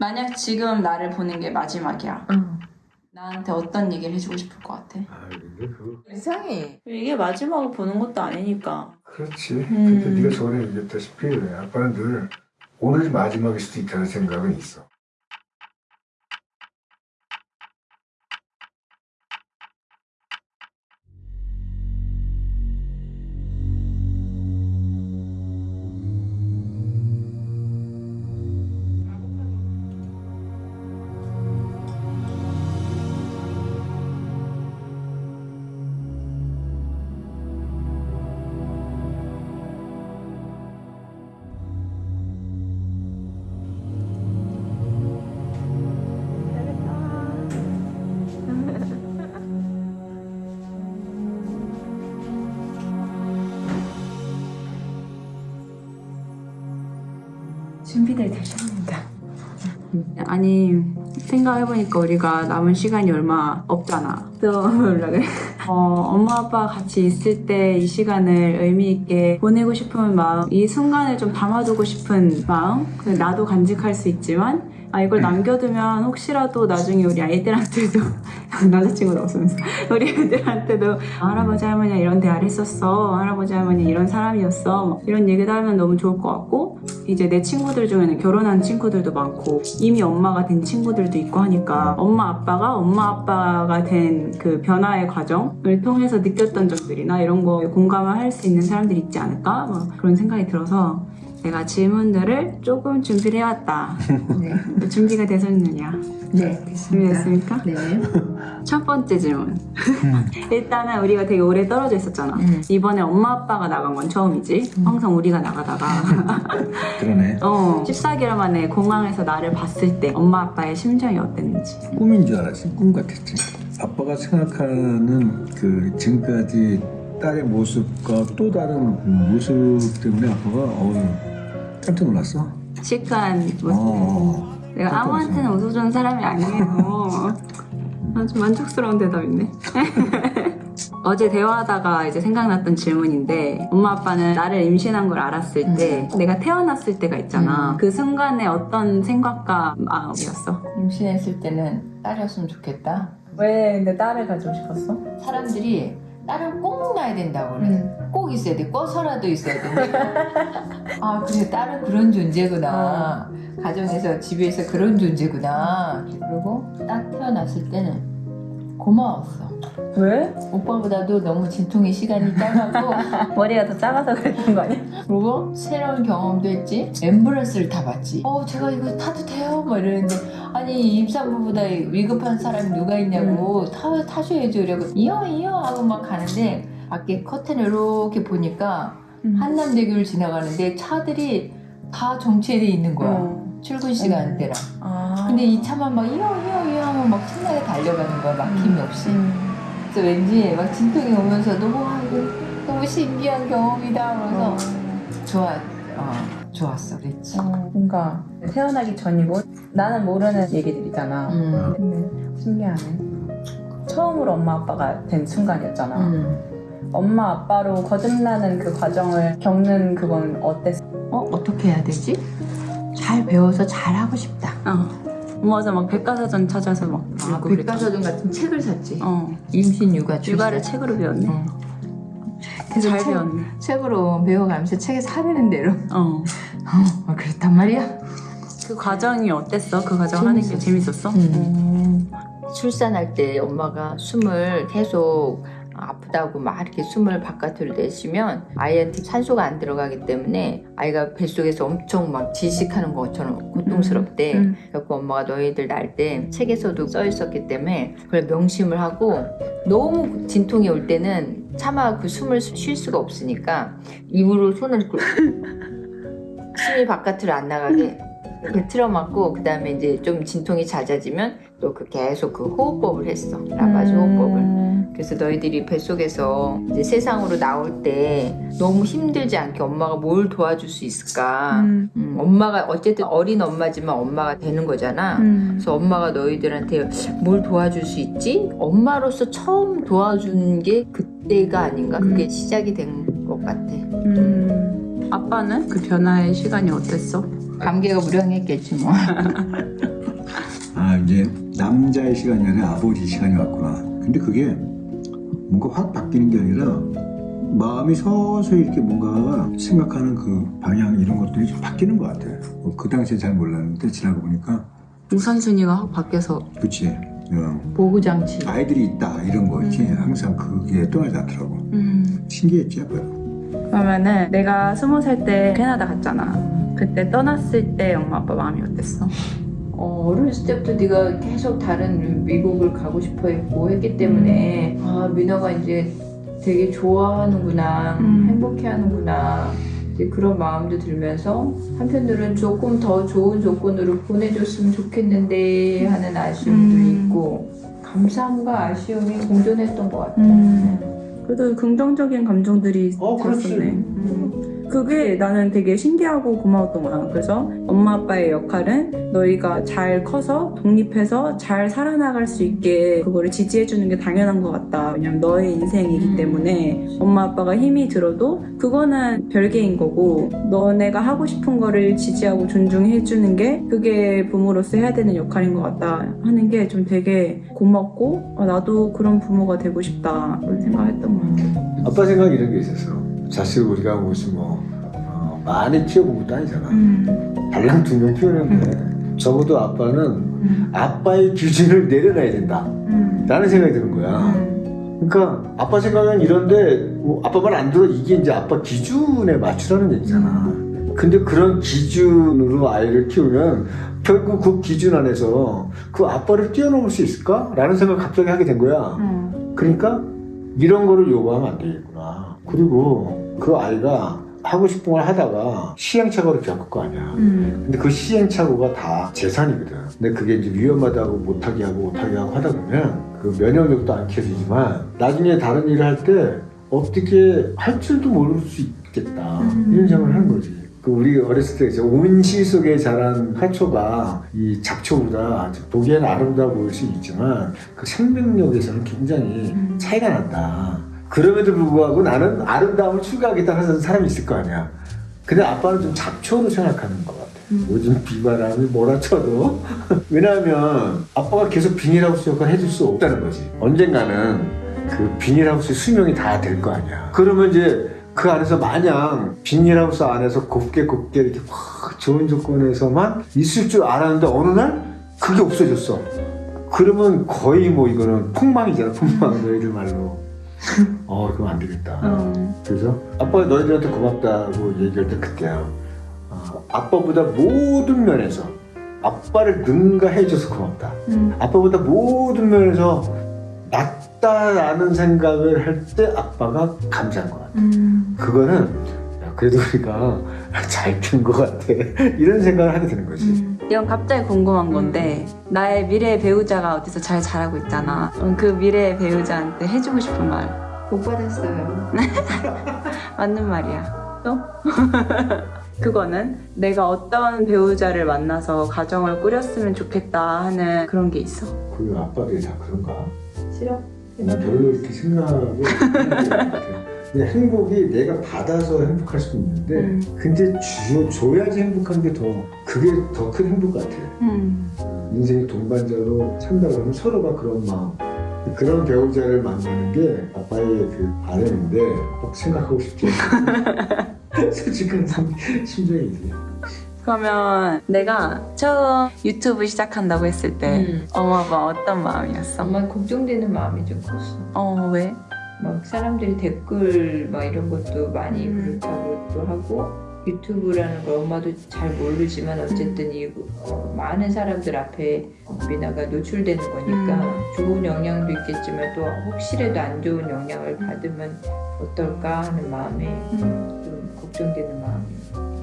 만약 지금 나를 보는 게 마지막이야. 응. 나한테 어떤 얘기를 해주고 싶을 것 같아? 아 근데 그 이상해. 이게 마지막을 보는 것도 아니니까. 그렇지. 음. 근데 네가 저번에 얘기했다시피 아빠는 늘 오늘이 마지막일 수도 있다는 생각은 있어. 준비들 되셨습니다. 아니 생각해보니까 우리가 남은 시간이 얼마 없잖아. 또 뭐라 그래? 어, 엄마 아빠 같이 있을 때 이 시간을 의미 있게 보내고 싶은 마음, 이 순간을 좀 담아두고 싶은 마음. 그 나도 간직할 수 있지만 아 이걸 남겨두면 혹시라도 나중에 우리 아이들한테도 남자친구도 없으면서 우리 애들한테도 아, 할아버지 할머니 이런 대화를 했었어. 할아버지 할머니 이런 사람이었어. 뭐 이런 얘기도 하면 너무 좋을 것 같고 이제 내 친구들 중에는 결혼한 친구들도 많고 이미 엄마가 된 친구들도 있고 하니까 엄마 아빠가 엄마 아빠가 된 그 변화의 과정을 통해서 느꼈던 점들이나 이런 거 공감을 할 수 있는 사람들이 있지 않을까? 뭐 그런 생각이 들어서 내가 질문들을 조금 준비를 해왔다 네. 준비가 되셨느냐 네. 준비됐습니까? 네. 첫 번째 질문 일단은 우리가 되게 오래 떨어져 있었잖아 음. 이번에 엄마 아빠가 나간 건 처음이지 음. 항상 우리가 나가다가 그러네. 어, 14개월 만에 공항에서 나를 봤을 때 엄마 아빠의 심정이 어땠는지 꿈인 줄 알았지. 꿈 같았지. 아빠가 생각하는 그 지금까지 딸의 모습과 또 다른 그 모습 때문에 아빠가 어우 깜짝 놀랐어. 시크한 모습 어. 내가 아무한테나. 웃어주는 사람이 아니에요 아주 만족스러운 대답이네 어제 대화하다가 이제 생각났던 질문인데 엄마 아빠는 나를 임신한 걸 알았을 때 내가 태어났을 때가 있잖아 음. 그 순간에 어떤 생각과 마음이었어? 임신했을 때는 딸이었으면 좋겠다. 왜 근데 딸을 가지고 싶었어? 사람들이 딸은 꼭 낳아야 된다고 그래. 음. 꼭 있어야 돼. 꺼서라도 있어야 된다. 아, 그래. 딸은 그런 존재구나. 가정에서, 집에서 그런 존재구나. 그리고 딱 태어났을 때는 고마웠어. 왜? 오빠보다도 너무 진통의 시간이 짧았고, 머리가 더 작아서 그랬던 거 아니야? 그리고 새로운 경험도 했지. 앰뷸런스를 타봤지. 어, 제가 이거 타도 돼요? 뭐 이러는데, 아니, 임산부보다 위급한 사람이 누가 있냐고, 타, 타셔야죠. 이러고, 이어, 이어 하고 막 가는데, 밖에 커튼을 이렇게 보니까, 한남대교를 지나가는데 차들이 다 정체돼 있는 거야. 어. 출근 시간대랑. 아. 근데 이 차만 막 이어, 이어, 이어 하면 막 신나게 달려가는 거야. 막힘이 없이. 음. 그래서 왠지 막 진통이 오면서도, 와, 이거 너무 신기한 경험이다. 그래서 좋아, 어, 좋았어. 그랬지. 어, 뭔가 태어나기 전이고 나는 모르는 얘기들이잖아. 음. 근데 신기하네. 처음으로 엄마 아빠가 된 순간이었잖아. 음. 엄마 아빠로 거듭나는 그 과정을 겪는 그건 어땠어? 어, 어떻게 해야 되지? 잘 배워서 잘 하고 싶다. 어. 맞아, 막 백과사전 찾아서 막 아. 백과사전 같은 책을 샀지. 어. 임신 육아 출산. 육아를 책으로 배웠네. 어. 그래서 잘 책- 배웠네. 책으로 배워가면서 책에 사리는 대로. 어. 어, 그렇단 말이야. 그 과정이 어땠어? 그 과정 하는 게 재밌었어? 음. 출산할 때 엄마가 숨을 계속 아프다고 막 이렇게 숨을 바깥으로 내쉬면 아이한테 산소가 안 들어가기 때문에 아이가 뱃속에서 엄청 막 질식하는 것처럼 고통스럽대. 음. 그래서 엄마가 너희들 날 때 책에서도 써 있었기 때문에 그걸 명심을 하고 너무 진통이 올 때는 차마 그 숨을 쉴 수가 없으니까 입으로 손을 그 숨이 바깥으로 안 나가게 이렇게 틀어막고 그 다음에 이제 좀 진통이 잦아지면 또 그 계속 그 호흡법을 했어 라바즈 호흡법을 그래서 너희들이 뱃속에서 이제 세상으로 나올 때 너무 힘들지 않게 엄마가 뭘 도와줄 수 있을까 음. 음, 엄마가 어쨌든 어린 엄마지만 엄마가 되는 거잖아 음. 그래서 엄마가 너희들한테 뭘 도와줄 수 있지? 엄마로서 처음 도와준 게 그때가 아닌가? 그게 시작이 된 것 같아 음. 아빠는 그 변화의 시간이 어땠어? 감개가 무량했겠지 뭐 이제 남자의 시간이 아니라 아버지 시간이 왔구나. 근데 그게 뭔가 확 바뀌는 게 아니라 마음이 서서히 이렇게 뭔가 생각하는 그 방향 이런 것들이 좀 바뀌는 것 같아. 어, 그 당시에 잘 몰랐는데 지나고 보니까 우선순위가 확 바뀌어서 그치. 어, 보호장치. 아이들이 있다 이런 거 있지. 음. 항상 그게 떠나지 않더라고. 음. 신기했지 아빠. 그러면은 내가 스무 살 때 캐나다 갔잖아. 그때 떠났을 때 엄마 아빠 마음이 어땠어? 어, 어렸을 때부터 네가 계속 다른 미국을 가고 싶어 했고 했기 때문에 아 민호가 이제 되게 좋아하는구나 음. 행복해하는구나 이제 그런 마음도 들면서 한편으로는 조금 더 좋은 조건으로 보내줬으면 좋겠는데 하는 아쉬움도 음. 있고 감사함과 아쉬움이 공존했던 것 같아. 음. 그래도 긍정적인 감정들이 어, 그렇지. 들었었네. 음. 그게 나는 되게 신기하고 고마웠던 거야. 그래서 엄마 아빠의 역할은 너희가 잘 커서 독립해서 잘 살아나갈 수 있게 그거를 지지해주는 게 당연한 것 같다. 왜냐면 너의 인생이기 음. 때문에 엄마 아빠가 힘이 들어도 그거는 별개인 거고 너네가 하고 싶은 거를 지지하고 존중해주는 게 그게 부모로서 해야 되는 역할인 것 같다 하는 게 좀 되게 고맙고 아, 나도 그런 부모가 되고 싶다 그런 생각했던 것 같아. 아빠 생각 이런 게 있었어. 자식 우리가 무슨 뭐 어, 많이 키워본 것도 아니잖아. 음. 달랑 두 명 키우는데 적어도 아빠는 음. 아빠의 기준을 내려놔야 된다. 음. 라는 생각이 드는 거야. 음. 그러니까 아빠 생각은 이런데 뭐 아빠 말 안 들어 이게 이제 아빠 기준에 맞추라는 얘기잖아. 근데 그런 기준으로 아이를 키우면 결국 그 기준 안에서 그 아빠를 뛰어넘을 수 있을까? 라는 생각을 갑자기 하게 된 거야. 음. 그러니까 이런 거를 요구하면 안 되겠구나. 그리고 그 아이가 하고 싶은 걸 하다가 시행착오를 겪을 거 아니야. 음. 근데 그 시행착오가 다 재산이거든. 근데 그게 이제 위험하다고 못하게 하고 못하게 하고 하다 보면 그 면역력도 안 켜지지만 나중에 다른 일을 할 때 어떻게 할 줄도 모를 수 있겠다. 음. 이런 생각을 하는 거지. 그 우리 어렸을 때 이제 온시 속에 자란 화초가 이 잡초보다 보기에는 아름다워 보일 수 있지만 그 생명력에서는 굉장히 음. 차이가 난다. 그럼에도 불구하고 나는 아름다움을 추구하겠다 하는 사람이 있을 거 아니야. 근데 아빠는 좀 잡초로 생각하는 것 같아. 음. 요즘 비바람이 몰아쳐도 왜냐하면 아빠가 계속 비닐하우스 역할을 해줄 수 없다는 거지. 언젠가는 그 비닐하우스의 수명이 다 될 거 아니야. 그러면 이제 그 안에서 마냥 비닐하우스 안에서 곱게 곱게 이렇게 확 좋은 조건에서만 있을 줄 알았는데 어느 날 그게 없어졌어. 그러면 거의 뭐 이거는 폭망이잖아, 폭망 너희들 말로. 어, 그럼 안 되겠다. 어. 그래서 아빠가 너희들한테 고맙다고 얘기할 때 그때야. 어, 아빠보다 모든 면에서 아빠를 능가해줘서 고맙다. 음. 아빠보다 모든 면에서 낫다라는 생각을 할 때 아빠가 감사한 것 같아. 음. 그거는 야, 그래도 우리가 잘큰것 같아. 이런 생각을 하게 되는 거지. 음. 이건 갑자기 궁금한 건데 나의 미래의 배우자가 어디서 잘 자라고 있잖아. 음, 그 미래의 배우자한테 해주고 싶은 말복 받았어요. 맞는 말이야. 또? 그거는 내가 어떤 배우자를 만나서 가정을 꾸렸으면 좋겠다 하는 그런 게 있어. 그 아빠들이 다 그런가? 싫어? 난 별로 이렇게 같아. 근데 행복이 내가 받아서 행복할 수도 있는데 음. 근데 주, 줘야지 행복한 게 더 그게 더 큰 행복 같아. 음. 인생이 동반자로 산다 그러면 서로가 그런 마음 그런 배우자를 만나는 게 아빠의 그 바람인데 꼭 생각하고 싶지 않아. 솔직한 심- 심정이지. 그러면 내가 처음 유튜브 시작한다고 했을 때 음. 엄마 아빠 어떤 마음이었어? 엄마 걱정되는 마음이 좀 컸어. 어 왜? 막 사람들이 댓글 막 이런 것도 많이 음. 그렇다고 또 하고 유튜브라는 걸 엄마도 잘 모르지만 어쨌든 이 어, 많은 사람들 앞에 미나가 노출되는 거니까 음. 좋은 영향도 있겠지만 또 혹시라도 안 좋은 영향을 받으면 어떨까 하는 마음에 음. 좀 걱정되는 마음이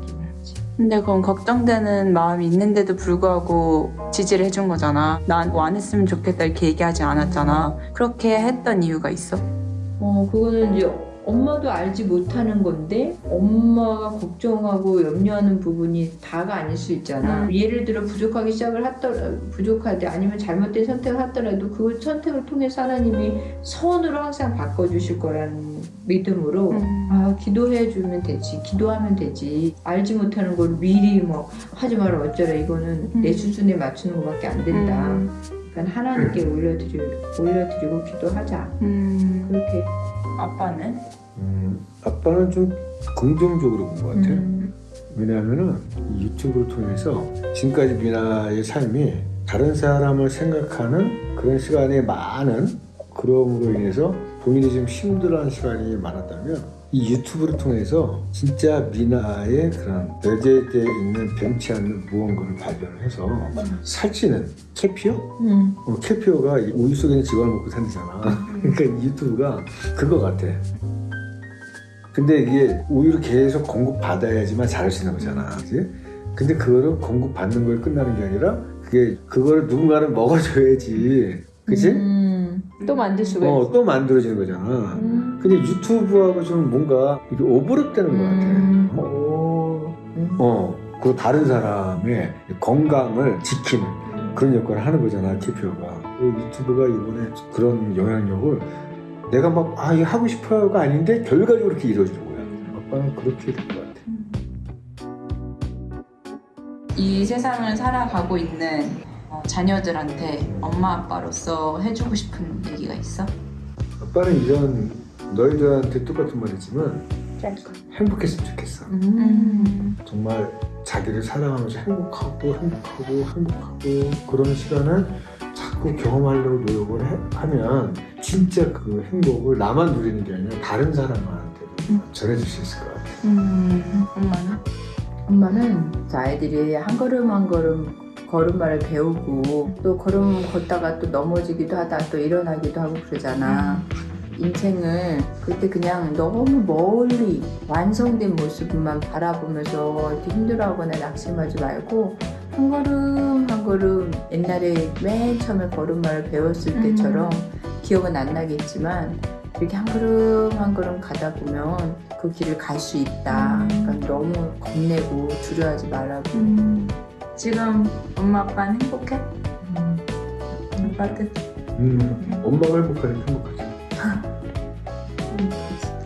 있긴 하지. 근데 그건 걱정되는 마음이 있는데도 불구하고 지지를 해준 거잖아. 난 뭐 안 했으면 좋겠다 이렇게 얘기하지 않았잖아. 그렇게 했던 이유가 있어? 어, 그거는 이제 엄마도 알지 못하는 건데 엄마가 걱정하고 염려하는 부분이 다가 아닐 수 있잖아. 음. 예를 들어 부족하기 시작을 하더라 부족하대 아니면 잘못된 선택을 하더라도 그 선택을 통해서 하나님이 선으로 항상 바꿔주실 거라는 믿음으로 음. 아 기도해 주면 되지 기도하면 되지 알지 못하는 걸 미리 뭐 하지 마라 어쩌라 이거는 내 음. 수준에 맞추는 것밖에 안 된다 음. 그러니까 하나님께 올려드리, 올려드리고 기도하자 음. 그렇게 아빠는? 음, 아빠는 좀 긍정적으로 본 것 같아. 음. 왜냐하면은 이 유튜브를 통해서 지금까지 미나의 삶이 다른 사람을 생각하는 그런 시간이 많은 그럼으로 인해서 본인이 좀 힘들어하는 시간이 많았다면 이 유튜브를 통해서 진짜 미나의 그런 내재되어 있는 변치 않는 무언가를 발견을 해서 살찌는 캐피어? 음. 어, 캐피어가 이 우유 속에 있는 직원을 먹고 산다잖아. 그러니까 이 유튜브가 그거 같아. 근데 이게 우유를 계속 공급받아야지만 자랄 수 있는 거잖아. 그지? 근데 그거를 공급받는 걸 끝나는 게 아니라 그게 그거를 누군가는 먹어줘야지. 그지? 음. 또 만들 수가 어, 있어 또 만들어지는 거잖아. 음. 근데 유튜브하고 좀 뭔가 이게 오버랩되는 것 음. 같아. 어, 오. 음. 어, 그 다른 사람의 건강을 지키는 그런 역할을 하는 거잖아, 캐피어가. 그 유튜브가 이번에 그런 영향력을 내가 막, 아, 이거 하고 싶어요가 아닌데 결과적으로 그렇게 이루어지는 거야. 아빠는 그렇게 된 것 같아. 이 세상을 살아가고 있는 어, 자녀들한테 엄마 아빠로서 해주고 싶은 얘기가 있어? 아빠는 이런 너희들한테 똑같은 말이지만 짧고. 행복했으면 좋겠어. 음. 정말 자기를 사랑하면서 행복하고 행복하고 행복하고 그런 시간을 자꾸 경험하려고 노력을 해- 하면 진짜 그 행복을 나만 누리는 게 아니라 다른 사람한테도 음. 전해줄 수 있을 것 같아. 음. 엄마는? 엄마는 아이들이 한 걸음 한 걸음 걸음마를 배우고 또 걸음 걷다가 또 넘어지기도 하다 또 일어나기도 하고 그러잖아. 인생을 그때 그냥 너무 멀리 완성된 모습만 바라보면서 이렇게 힘들어하거나 낙심하지 말고 한 걸음 한 걸음 옛날에 맨 처음에 걸음마를 배웠을 음. 때처럼 기억은 안 나겠지만 이렇게 한 걸음 한 걸음 가다 보면 그 길을 갈 수 있다. 음. 그러니까 너무 겁내고 두려워하지 말라고. 음. 지금 엄마 아빠는 행복해? 아빠들 음, 엄마가 행복하니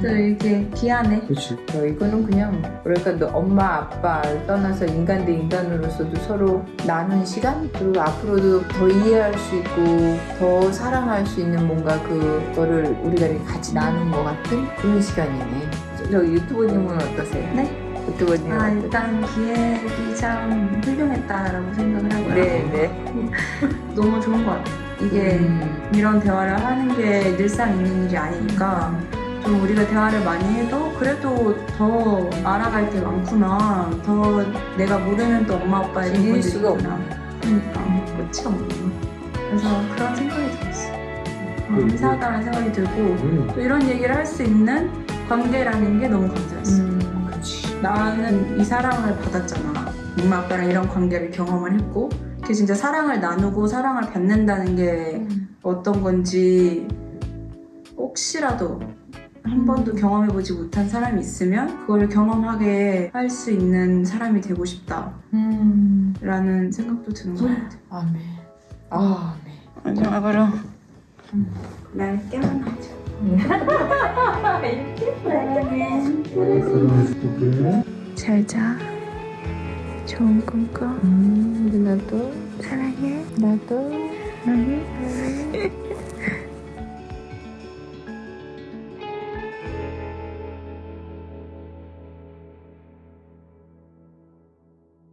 이렇게 귀하네. 그렇지. 어, 이거는 그냥 뭐랄까 너 엄마 아빠를 떠나서 인간 대 인간으로서도 서로 나눈 시간 그리고 앞으로도 더 이해할 수 있고 더 사랑할 수 있는 뭔가 그거를 우리가 이렇게 같이 나눈 것 같은 그런 시간이네. 저, 저 유튜버님은 어떠세요? 네? 유튜버님은 아 어떠세요? 일단 기획이 참 훌륭했다라고 생각을 하고요. 네, 네. 너무 좋은 것 같아요. 이게 음. 이런 대화를 하는 게 늘상 있는 일이 아니니까 좀 우리가 대화를 많이 해도 그래도 더 알아갈 게 많구나. 더 내가 모르는 또 엄마 아빠의 부분들이 수가 있구나. 그러니까 끝이 없네. 그래서 그런 생각이 들었어. 어, 음. 이상하다는 생각이 들고 음, 또 이런 얘기를 할 수 있는 관계라는 게 너무 감사했어. 음. 그렇지. 나는 이 사랑을 받았잖아. 엄마 아빠랑 이런 관계를 경험을 했고, 그 진짜 사랑을 나누고 사랑을 받는다는 게 어떤 건지 혹시라도 한 번도 경험해보지 못한 사람이 있으면 그걸 경험하게 할 수 있는 사람이 되고 싶다라는 음. 생각도 드는 것 같아. 아멘. 아, 아멘. 마지막으로 날 깨어나줘. 사랑해줄게. 잘 자. 좋은 꿈 꿔. 음, 나도 사랑해. 나도 사랑해.